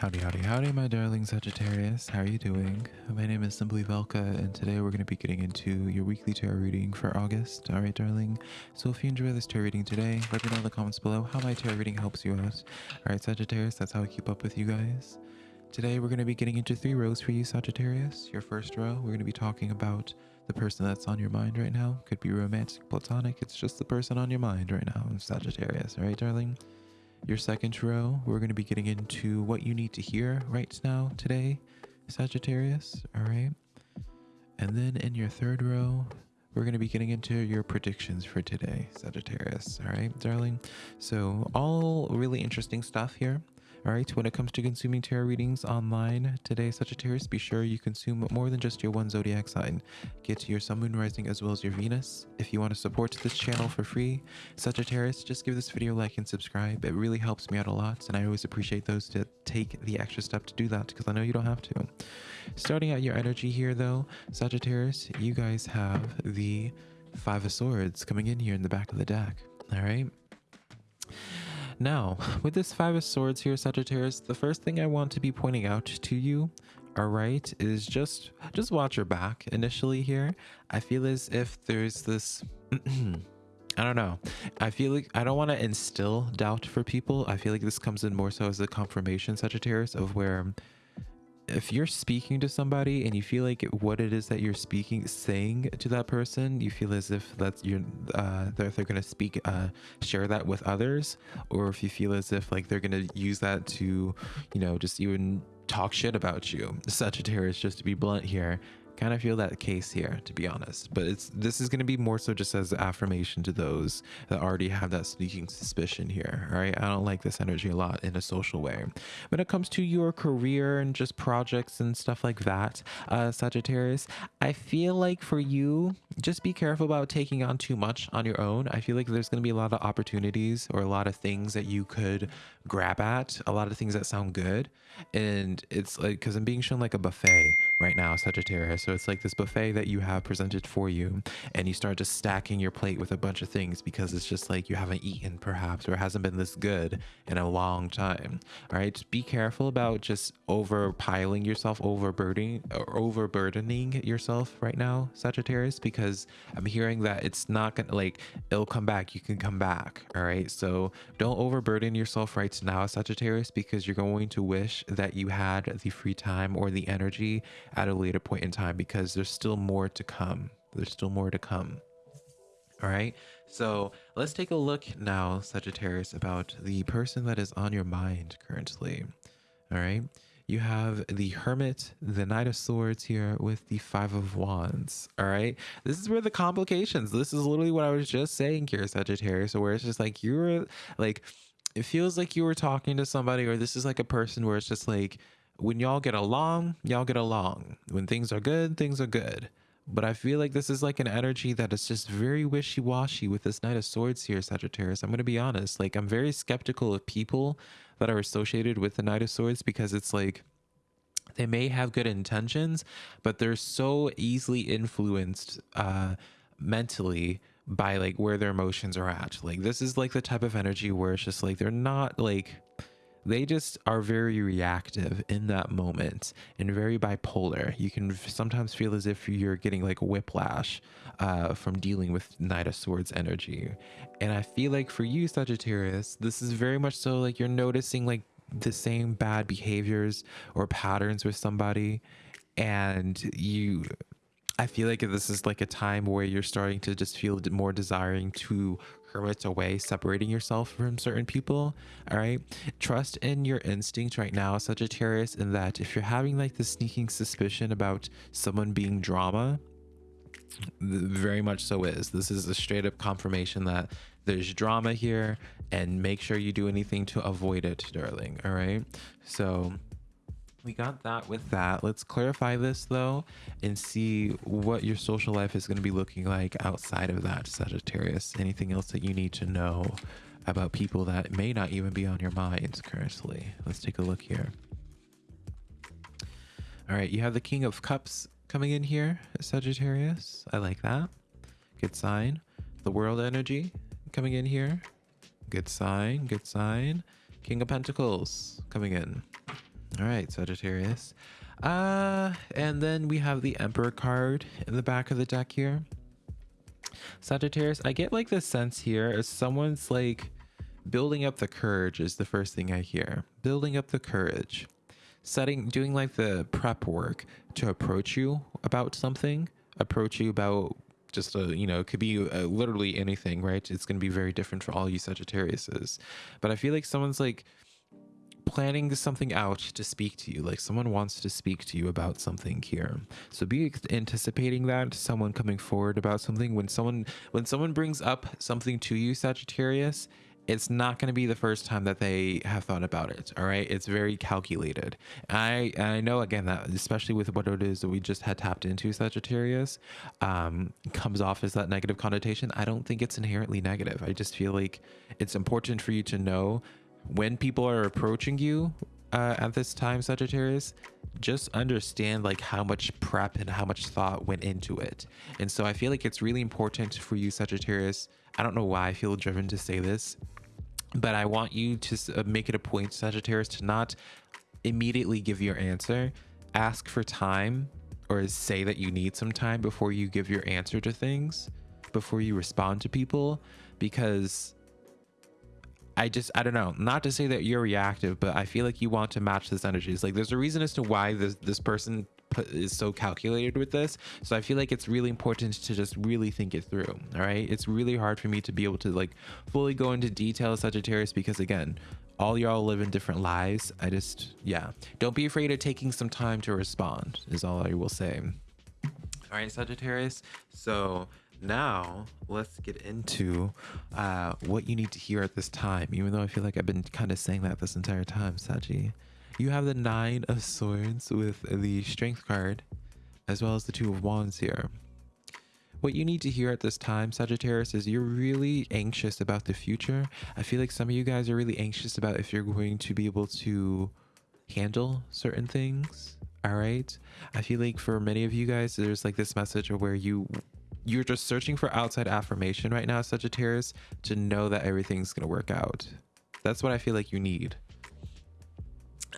Howdy, howdy, howdy, my darling Sagittarius. How are you doing? My name is Simply Velka, and today we're going to be getting into your weekly tarot reading for August. All right, darling. So if you enjoy this tarot reading today, let me know in the comments below how my tarot reading helps you out. All right, Sagittarius, that's how I keep up with you guys. Today we're going to be getting into three rows for you, Sagittarius. Your first row, we're going to be talking about the person that's on your mind right now. Could be romantic, platonic. It's just the person on your mind right now, Sagittarius. All right, darling. Your second row, we're going to be getting into what you need to hear right now today, Sagittarius. All right. And then in your third row, we're going to be getting into your predictions for today, Sagittarius. All right, darling. So, all really interesting stuff here. All right, when it comes to consuming tarot readings online today, Sagittarius, be sure you consume more than just your one zodiac sign. Get your sun, moon, rising, as well as your Venus. If you want to support this channel for free, Sagittarius, just give this video a like and subscribe. It really helps me out a lot, and I always appreciate those to take the extra step to do that because I know you don't have to. Starting out your energy here, though, Sagittarius, you guys have the Five of Swords coming in here in the back of the deck. All right. Now, with this Five of Swords here, Sagittarius, the first thing I want to be pointing out to you, all right, is just just watch your back initially here. I feel as if there's this I don't know. I feel like I don't want to instill doubt for people. I feel like this comes in more so as a confirmation, Sagittarius, of where if you're speaking to somebody and you feel like what it is that you're speaking saying to that person you feel as if that's you're uh they're, they're gonna speak uh share that with others or if you feel as if like they're gonna use that to you know just even talk shit about you. Sagittarius just to be blunt here kind of feel that case here to be honest. But it's this is going to be more so just as affirmation to those that already have that sneaking suspicion here all right? I don't like this energy a lot in a social way. When it comes to your career and just projects and stuff like that uh sagittarius i feel like for you just be careful about taking on too much on your own. I feel like there's going to be a lot of opportunities or a lot of things that you could grab at a lot of things that sound good. And it's like because i'm being shown like a buffet right now sagittarius so it's like this buffet that you have presented for you, and you start just stacking your plate with a bunch of things because it's just like you haven't eaten perhaps or hasn't been this good in a long time. All right, just be careful about just overpiling yourself, overburdening overburdening yourself right now, Sagittarius, because I'm hearing that it's not gonna like it'll come back. You can come back. All right, so don't overburden yourself right now, Sagittarius, because you're going to wish that you had the free time or the energy at a later point in time because there's still more to come. There's still more to come. All right. So let's take a look now, Sagittarius, about the person that is on your mind currently. All right. You have the Hermit, the Knight of Swords here with the Five of Wands. All right. This is where the complications, this is literally what I was just saying here, Sagittarius, where it's just like you're like, it feels like you were talking to somebody, or this is like a person where it's just like, when y'all get along, y'all get along. When things are good, things are good. But I feel like this is like an energy that is just very wishy washy with this Knight of Swords here, Sagittarius. I'm going to be honest. Like, I'm very skeptical of people that are associated with the Knight of Swords because it's like they may have good intentions, but they're so easily influenced uh, mentally by like where their emotions are at. Like, this is like the type of energy where it's just like they're not like they just are very reactive in that moment and very bipolar. You can sometimes feel as if you're getting like whiplash uh, from dealing with Knight of Swords energy. And I feel like for you, Sagittarius, this is very much so like you're noticing like the same bad behaviors or patterns with somebody and you I feel like this is like a time where you're starting to just feel more desiring to hermit away, separating yourself from certain people. All right. Trust in your instinct right now, Sagittarius, in that if you're having like the sneaking suspicion about someone being drama, very much so is. This is a straight up confirmation that there's drama here and make sure you do anything to avoid it, darling. All right. So we got that with that. Let's clarify this though and see what your social life is going to be looking like outside of that, Sagittarius. Anything else that you need to know about people that may not even be on your mind currently? Let's take a look here. All right, you have the King of Cups coming in here, Sagittarius. I like that. Good sign. The World Energy coming in here. Good sign, good sign. King of Pentacles coming in. All right, Sagittarius. Uh, and then we have the Emperor card in the back of the deck here. Sagittarius, I get like this sense here as someone's like building up the courage is the first thing I hear. Building up the courage. Setting, doing like the prep work to approach you about something, approach you about just a, you know, it could be uh, literally anything, right? It's going to be very different for all you Sagittariuses. But I feel like someone's like, planning something out to speak to you. Like someone wants to speak to you about something here. So be anticipating that someone coming forward about something. When someone when someone brings up something to you sagittarius it's not going to be the first time that they have thought about it all right? It's very calculated. I i know again that especially with what it is that we just had tapped into sagittarius um comes off as that negative connotation. I don't think it's inherently negative. I just feel like it's important for you to know when people are approaching you uh, at this time, Sagittarius, just understand like how much prep and how much thought went into it. And so I feel like it's really important for you, Sagittarius. I don't know why I feel driven to say this, but I want you to uh, make it a point, Sagittarius, to not immediately give your answer. Ask for time or say that you need some time before you give your answer to things, before you respond to people, because I just I don't know. Not to say that you're reactive, but I feel like you want to match this energy. It's like there's a reason as to why this this person is so calculated with this. So I feel like it's really important to just really think it through. All right, it's really hard for me to be able to like fully go into detail Sagittarius because again, all y'all live in different lives. I just yeah, don't be afraid of taking some time to respond. Is all I will say. All right, Sagittarius. So now let's get into uh, what you need to hear at this time even though i feel like i've been kind of saying that this entire time saji. You have the nine of swords with the strength card as well as the two of wands here. What you need to hear at this time sagittarius is you're really anxious about the future. I feel like some of you guys are really anxious about if you're going to be able to handle certain things all right? I feel like for many of you guys there's like this message of where you you're just searching for outside affirmation right now, Sagittarius, to know that everything's going to work out. That's what I feel like you need.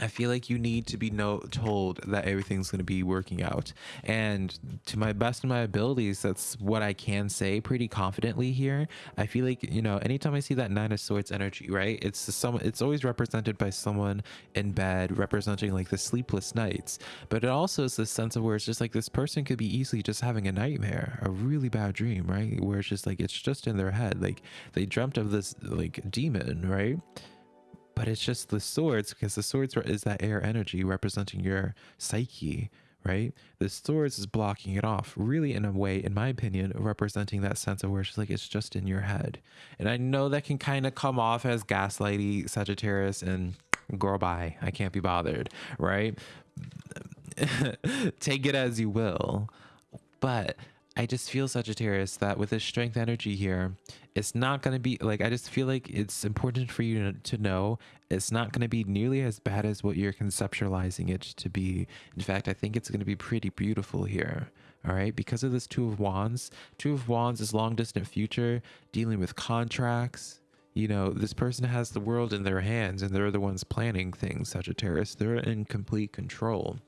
I feel like you need to be no told that everything's going to be working out. And to my best of my abilities, that's what I can say pretty confidently here. I feel like, you know, anytime I see that nine of swords energy, right? It's some it's always represented by someone in bed representing like the sleepless nights. But it also is this sense of where it's just like this person could be easily just having a nightmare, a really bad dream, right? Where it's just like it's just in their head. Like they dreamt of this like demon, right? But it's just the swords because the swords is that air energy representing your psyche right? The swords is blocking it off really in a way in my opinion representing that sense of where it's like it's just in your head. And i know that can kind of come off as gaslighty sagittarius and girl bye. I can't be bothered right? Take it as you will. But I just feel Sagittarius that with this strength energy here, it's not going to be like, I just feel like it's important for you to, know it's not going to be nearly as bad as what you're conceptualizing it to be. In fact, I think it's going to be pretty beautiful here. All right. Because of this Two of Wands, Two of Wands is long distant future, dealing with contracts. You know, this person has the world in their hands and they're the ones planning things, Sagittarius. They're in complete control.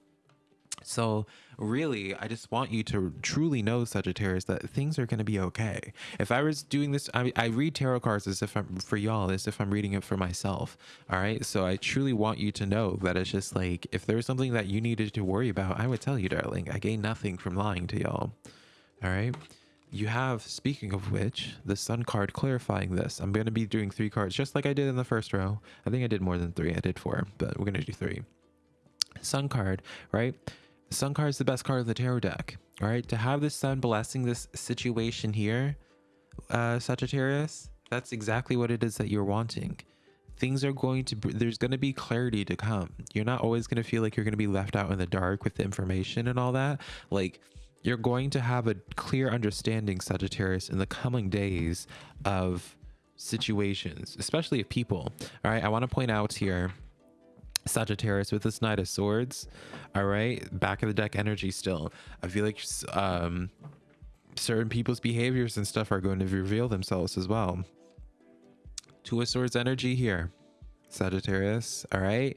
So really, I just want you to truly know, Sagittarius, that things are going to be okay. If I was doing this, I, I read tarot cards as if I'm for y'all, as if I'm reading it for myself. All right. So I truly want you to know that it's just like, if there was something that you needed to worry about, I would tell you, darling. I gain nothing from lying to y'all. All right. You have, speaking of which, the sun card clarifying this. I'm going to be doing three cards just like I did in the first row. I think I did more than three. I did four, but we're going to do three. Sun card, right? Sun card is the best card of the tarot deck. All right, to have the sun blessing this situation here, uh, Sagittarius, that's exactly what it is that you're wanting. Things are going to, there's going to be clarity to come. You're not always going to feel like you're going to be left out in the dark with the information and all that. Like, you're going to have a clear understanding, Sagittarius, in the coming days of situations, especially of people. All right, I want to point out here Sagittarius with this Knight of Swords. All right, back of the deck energy still. I feel like um, certain people's behaviors and stuff are going to reveal themselves as well. Two of Swords energy here, Sagittarius. All right.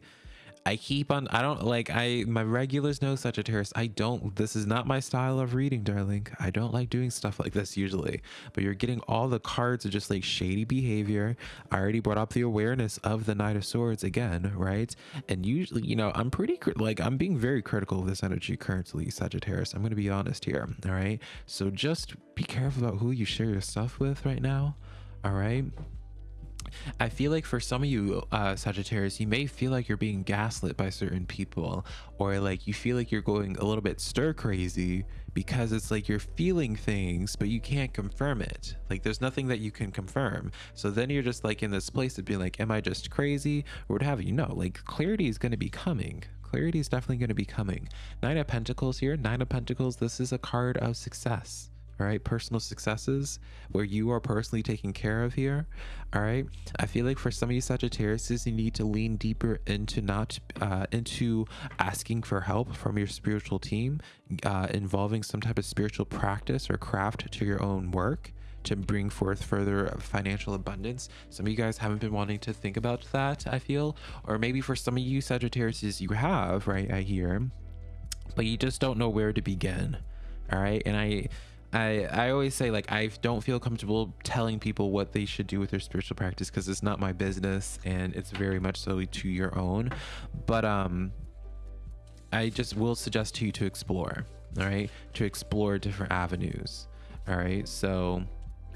I keep on, I don't like, I, my regulars know Sagittarius. I don't, this is not my style of reading, darling. I don't like doing stuff like this usually, but you're getting all the cards of just like shady behavior. I already brought up the awareness of the Knight of Swords again, right? And usually, you know, I'm pretty, like, I'm being very critical of this energy currently, Sagittarius. I'm going to be honest here, all right? So just be careful about who you share your stuff with right now, all right? I feel like for some of you uh, Sagittarius, you may feel like you're being gaslit by certain people, or like you feel like you're going a little bit stir crazy because it's like you're feeling things, but you can't confirm it. Like there's nothing that you can confirm. So then you're just like in this place of being like, am I just crazy or what have you? No, like clarity is going to be coming. Clarity is definitely going to be coming. Nine of Pentacles here. Nine of Pentacles. This is a card of success all right personal successes where you are personally taken care of here all right i feel like for some of you sagittarius you need to lean deeper into not uh, into asking for help from your spiritual team uh, involving some type of spiritual practice or craft to your own work to bring forth further financial abundance. Some of you guys haven't been wanting to think about that, I feel. Or maybe for some of you Sagittarius, you have, right? I hear. But you just don't know where to begin. All right. And I I I always say like I don't feel comfortable telling people what they should do with their spiritual practice because it's not my business and it's very much solely to your own. But um I just will suggest to you to explore, all right? To explore different avenues. All right? So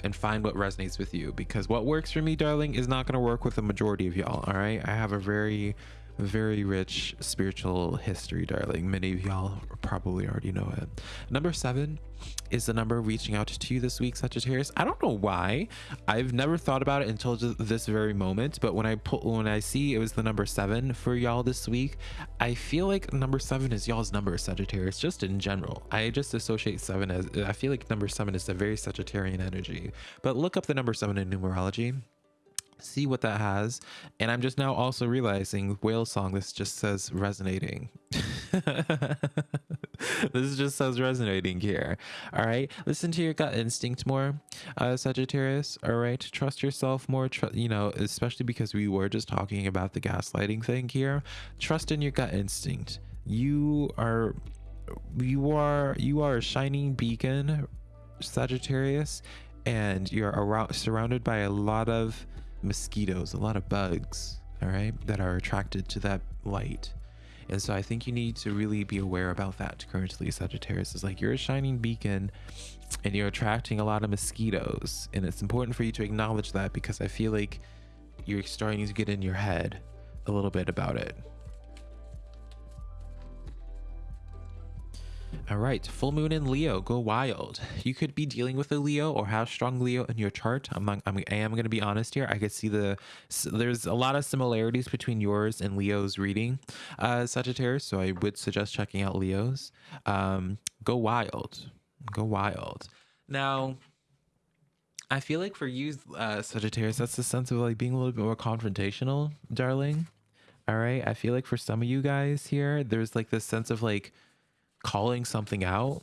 and find what resonates with you because what works for me, darling, is not going to work with the majority of y'all, all right? I have a very very rich spiritual history, darling. Many of y'all probably already know it. Number seven is the number reaching out to you this week, Sagittarius. I don't know why. I've never thought about it until this very moment, but when I put when I see it was the number seven for y'all this week, I feel like number seven is y'all's number, Sagittarius. Just in general, I just associate seven as I feel like number seven is a very Sagittarian energy. But look up the number seven in numerology see what that has. And i'm just now also realizing whale song this just says resonating. This just says resonating here. All right listen to your gut instinct more uh sagittarius. All right trust yourself more tr you know especially because we were just talking about the gaslighting thing here. Trust in your gut instinct. You are you are you are a shining beacon sagittarius and you're around surrounded by a lot of mosquitoes, a lot of bugs, all right, that are attracted to that light. And so I think you need to really be aware about that currently, Sagittarius. Is like you're a shining beacon and you're attracting a lot of mosquitoes. And it's important for you to acknowledge that because I feel like you're starting to get in your head a little bit about it. All right, full moon in Leo, go wild. You could be dealing with a Leo or have strong Leo in your chart. I'm, I'm I am going to be honest here. I could see the there's a lot of similarities between yours and Leo's reading, uh, Sagittarius. So I would suggest checking out Leo's. Um, go wild, go wild. Now, I feel like for you, uh, Sagittarius, that's the sense of like being a little bit more confrontational, darling. All right, I feel like for some of you guys here, there's like this sense of like calling something out.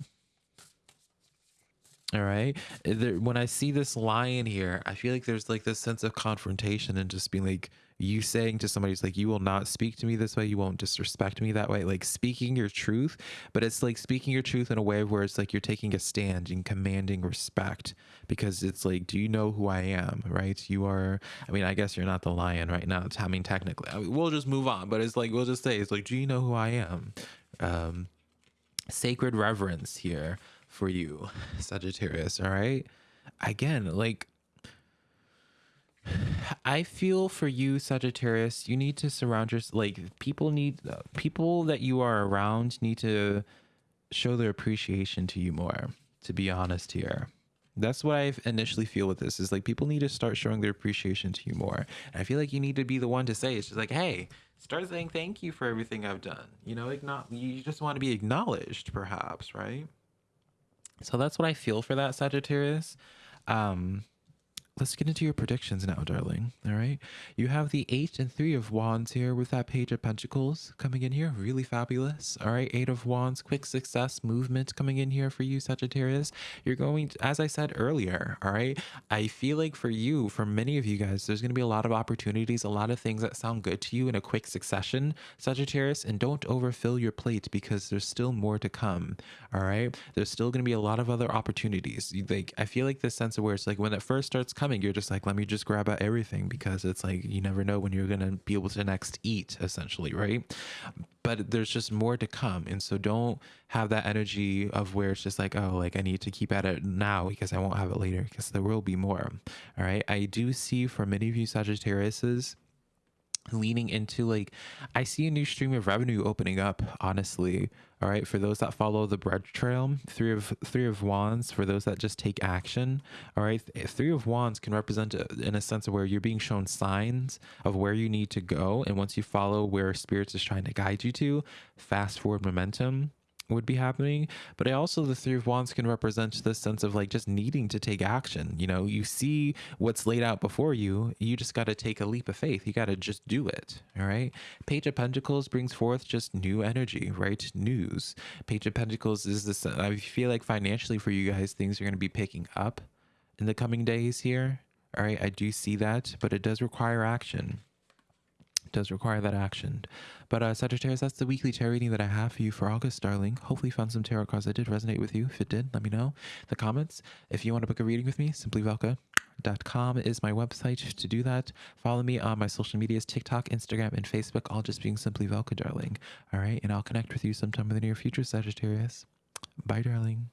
All right? There, when i see this lion here i feel like there's like this sense of confrontation and just being like you saying to somebody it's like you will not speak to me this way. You won't disrespect me that way. Like speaking your truth but it's like speaking your truth in a way where it's like you're taking a stand and commanding respect because it's like do you know who i am? Right? You are i mean i guess you're not the lion right now. I mean technically I mean, we'll just move on but it's like we'll just say it's like do you know who i am? Um sacred reverence here for you, Sagittarius. All right. Again, like, I feel for you, Sagittarius, you need to surround yourself. Like, people need, people that you are around need to show their appreciation to you more, to be honest here. That's what I initially feel with this is like people need to start showing their appreciation to you more. And I feel like you need to be the one to say it's just like, hey, start saying thank you for everything I've done. You know, you just want to be acknowledged, perhaps, right? So that's what I feel for that Sagittarius. Um, let's get into your predictions now, darling. All right. You have the eight and three of wands here with that page of pentacles coming in here. Really fabulous. All right. Eight of wands, quick success movement coming in here for you, Sagittarius. You're going, to, as I said earlier, all right. I feel like for you, for many of you guys, there's going to be a lot of opportunities, a lot of things that sound good to you in a quick succession, Sagittarius. And don't overfill your plate because there's still more to come. All right. There's still going to be a lot of other opportunities. Like, I feel like this sense of where it's like when it first starts coming, coming, you're just like, let me just grab at everything because it's like you never know when you're gonna be able to next eat, essentially, right? But there's just more to come, and so don't have that energy of where it's just like, oh, like I need to keep at it now because I won't have it later because there will be more. All right, I do see for many of you Sagittariuses leaning into like i see a new stream of revenue opening up honestly all right for those that follow the bread trail three of three of wands for those that just take action all right three of wands can represent uh, in a sense of where you're being shown signs of where you need to go. And once you follow where spirits is trying to guide you to fast forward momentum would be happening. But I also, the Three of Wands can represent this sense of like just needing to take action. You know, you see what's laid out before you, you just got to take a leap of faith. You got to just do it. All right. Page of Pentacles brings forth just new energy, right? News. Page of Pentacles is this, I feel like financially for you guys, things are going to be picking up in the coming days here. All right. I do see that, but it does require action does require that action. But uh, Sagittarius, that's the weekly tarot reading that I have for you for August, darling. Hopefully, you found some tarot cards that did resonate with you. If it did, let me know the comments. If you want to book a reading with me, simplyvelka.com is my website to do that. Follow me on my social medias TikTok, Instagram, and Facebook, all just being Simply Velka, darling. All right, and I'll connect with you sometime in the near future, Sagittarius. Bye, darling.